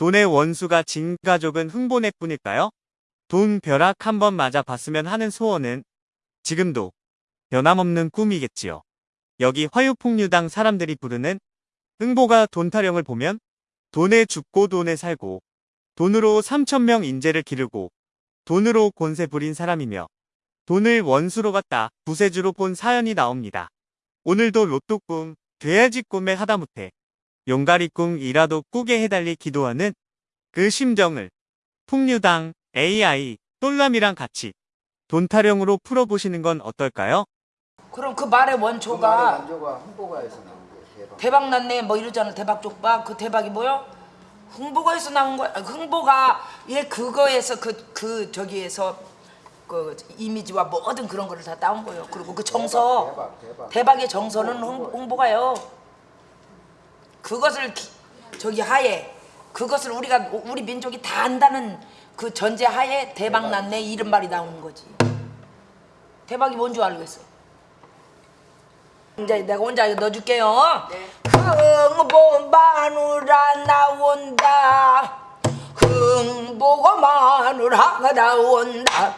돈의 원수가 진 가족은 흥보네뿐일까요? 돈 벼락 한번 맞아 봤으면 하는 소원은 지금도 변함없는 꿈이겠지요. 여기 화유폭류당 사람들이 부르는 흥보가 돈 타령을 보면 돈에 죽고 돈에 살고 돈으로 3천명 인재를 기르고 돈으로 권세 부린 사람이며 돈을 원수로 갖다 부세주로 본 사연이 나옵니다. 오늘도 로또 꿈, 돼야지 꿈에 하다못해 용가리 꿈이라도 꾸게 해달리 기도하는 그 심정을 풍류당 AI 똘람이랑 같이 돈 타령으로 풀어보시는 건 어떨까요? 그럼 그 말의 그 원초가 원조가 홍보가에서 나온 거예요. 대박. 대박 났네 뭐 이러잖아 대박 족박 그 대박이 뭐요? 흥보가에서 나온 거야 아, 흥보가 얘 그거에서 그그 저기에서 그 이미지와 모든 그런 거를 다 따온 거예요 그리고 그 정서 대박, 대박. 대박 의 정서는 흥, 흥보가요 그것을 기- 저기 하에 그것을 우리가 우리 민족이 다 안다는 그 전제 하에 대박 났네 이런 말이 나오는 거지 대박이 뭔 줄 알겠어 이제 내가 혼자 넣어줄게요. 흥보 마누라 나온다. 흥보가 마누라가 나온다.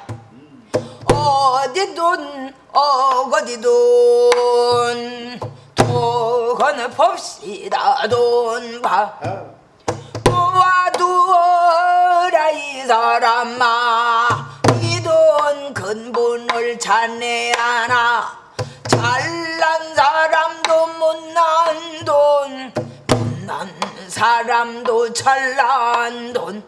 어디 돈 어디 돈 돈을 봅시다 돈봐 도와두어라 이 사람아. 이 돈 근본을 찾네야나. 잘난 사람도 못난 돈. 못난 사람도 잘난 돈.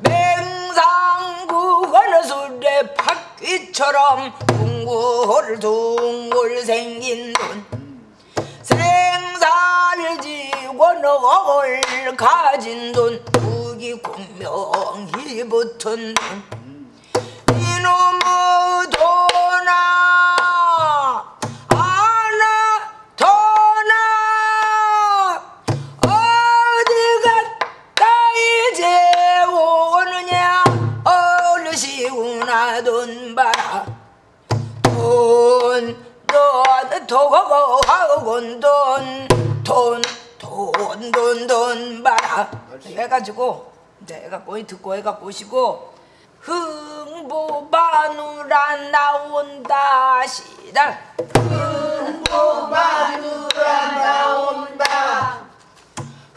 맹상구 어느 술에 바퀴처럼 둥글둥글 생긴 돈 생살지고 너걸 가진 돈. 무기 공명이 붙은 돈. 이놈의 돈아 봐라. 해가지고 이제 해갖고 듣고 해갖고 오시고 흥보 마누라 나온다 시작. 흥보 마누라 나온다.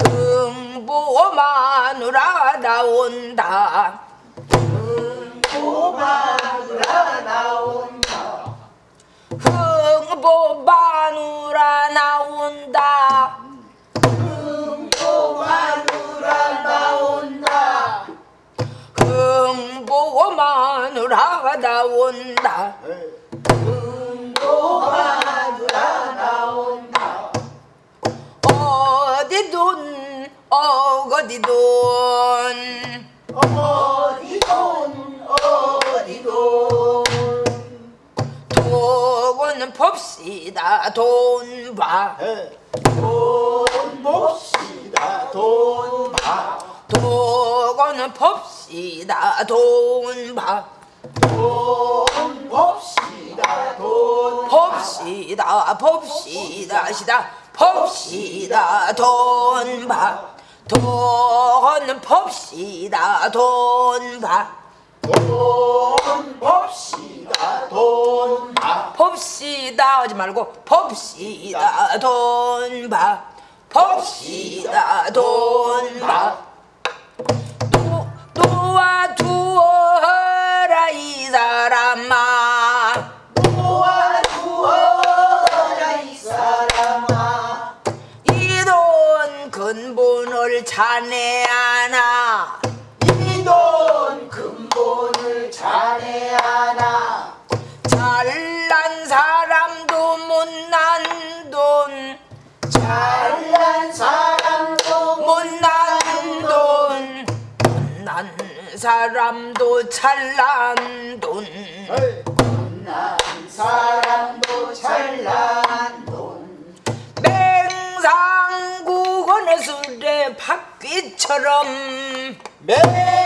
흥보 마누라 나온다. 흥보 나온다. 어디 돈 어디 돈 어디 돈 어디 돈 돈은 봅시다 돈봐 돈 봅시다 돈 봐. 돈은 봅시다 돈봐 돈 봅시다 돈. 봅시다 봅시다 시다. 봅시다 돈봐. 돈은 봅시다 돈봐. 돈 봅시다 돈 봐. 봅시다 하지 말고 봅시다 돈봐. 봅시다 돈봐. 도와 두어라 이 사람아. 도와주어라 이 사람아. 이 돈 근본을 자네하 사람도 잘난 돈. 못난 사람도 잘난 돈. 맹상구건의 술에 바퀴처럼. 맹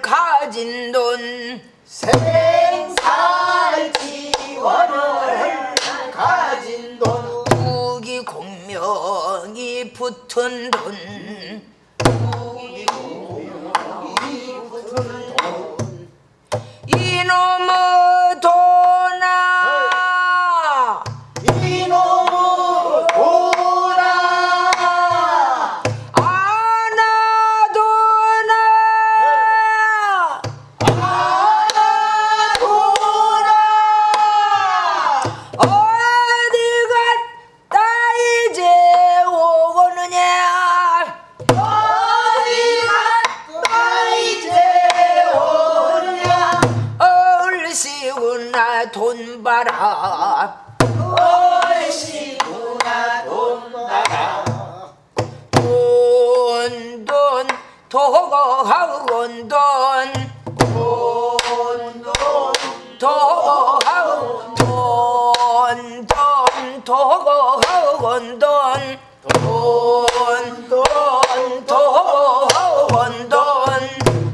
가진 돈. 생살 지원을 가진 돈. 국이 공명이 붙은 돈 도고하건 돈, 돈, 돈, 도고하건 돈, 돈, 도고하건 돈, 돈, 돈, 도고하건 돈,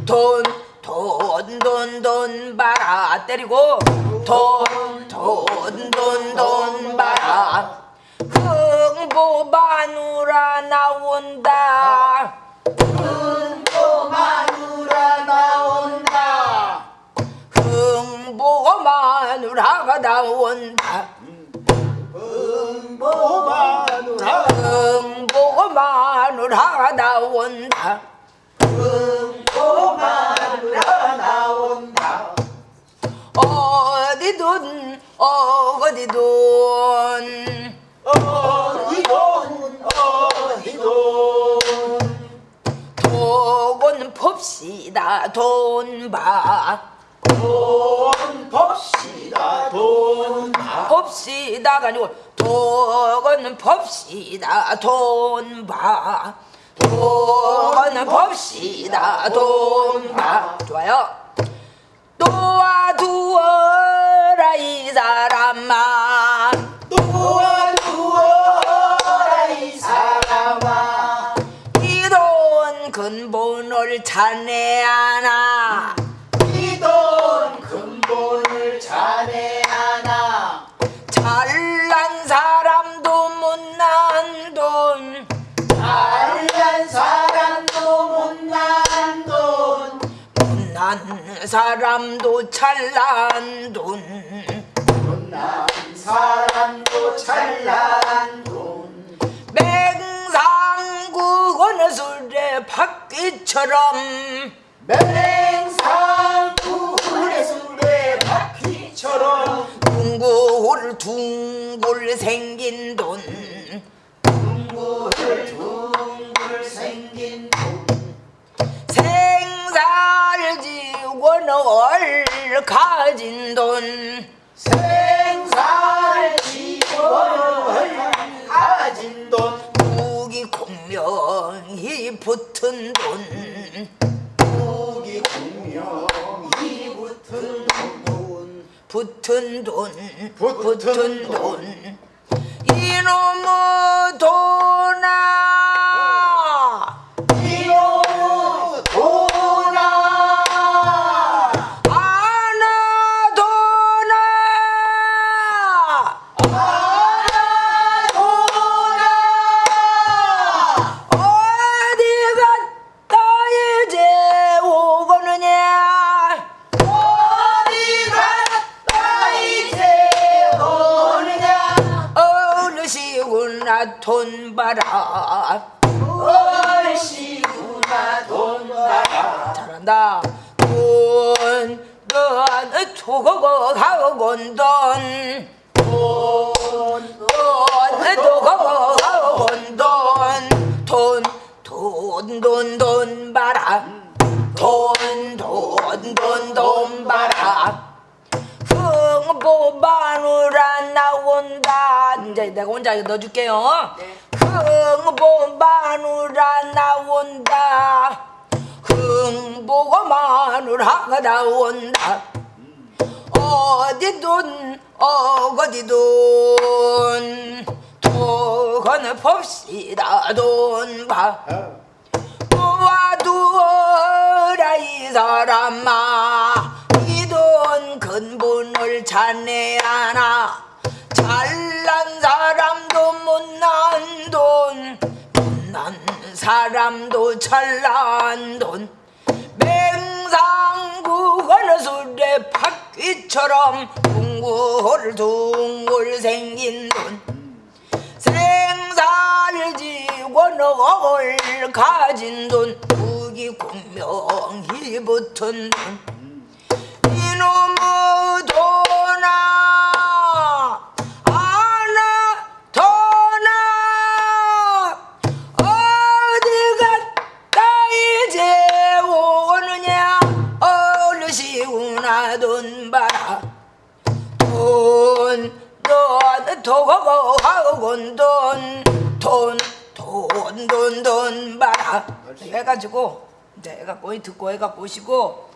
돈, 돈, 돈, 돈 봐라 때리고 돈, 돈, 돈, 돈 봐라 흥보 마누라 나온다 누라가 나온다. 응보 마누라. 흥보 마누라가 나온다. 응보 마누라 나온다. 어디 돈 어디 돈 어디 돈 어디 봅시다 돈봐 돈 법시다 돈. 봐. 봅시다가 아니고 돈은 봅시다 돈봐. 돈은 봅시다 돈봐. 좋아요. 도와두어라 이 사람아. 도와주어라 이 사람아. 이돈 근본을 찾네 못난 사람도 잘난 돈. 못난 사람도 잘난 돈. 맹상국 어느 술에 바퀴처럼. 맹상구의 술에 바퀴처럼. 둥글 둥글 생긴 돈 생살지원을 가진 돈. 생살 지원을 가진 돈. 무기 공명이 붙은 돈. 무기 공명이 붙은 돈. 붙은 돈. 붙은 붙은 돈. 돈. 이놈의 돈아 돈 봐라 얼씨구나 돈 나가 잘한다. 돈, 돈, 도고고 가고건 돈. 돈, 돈, 도고고 가고건 돈. 돈, 돈, 돈, 돈 봐라. 돈, 돈, 돈, 돈 봐라 흥보 마누라 나온다. 이제 내가 혼자 넣어줄게요. 흥보 마누라 나온다. 흥보가 마누라가 나온다. 어디 돈 어디 돈 돈을 봅시다 돈봐. 도와두어라 아니라 이 사람아 찾네 하나? 잘난 사람도 못난 돈 못난 사람도 잘난 돈. 맹상구 건너술에 바퀴처럼 둥글둥글 생긴 돈. 생살지고 너걸 가진 돈. 무기 공명이 붙은 돈 돈 봐라 돈, 돈, 도고 학원 돈, 돈, 돈, 돈, 돈 봐라. 해가지고 이제 해갖고 듣고 해갖고 오시고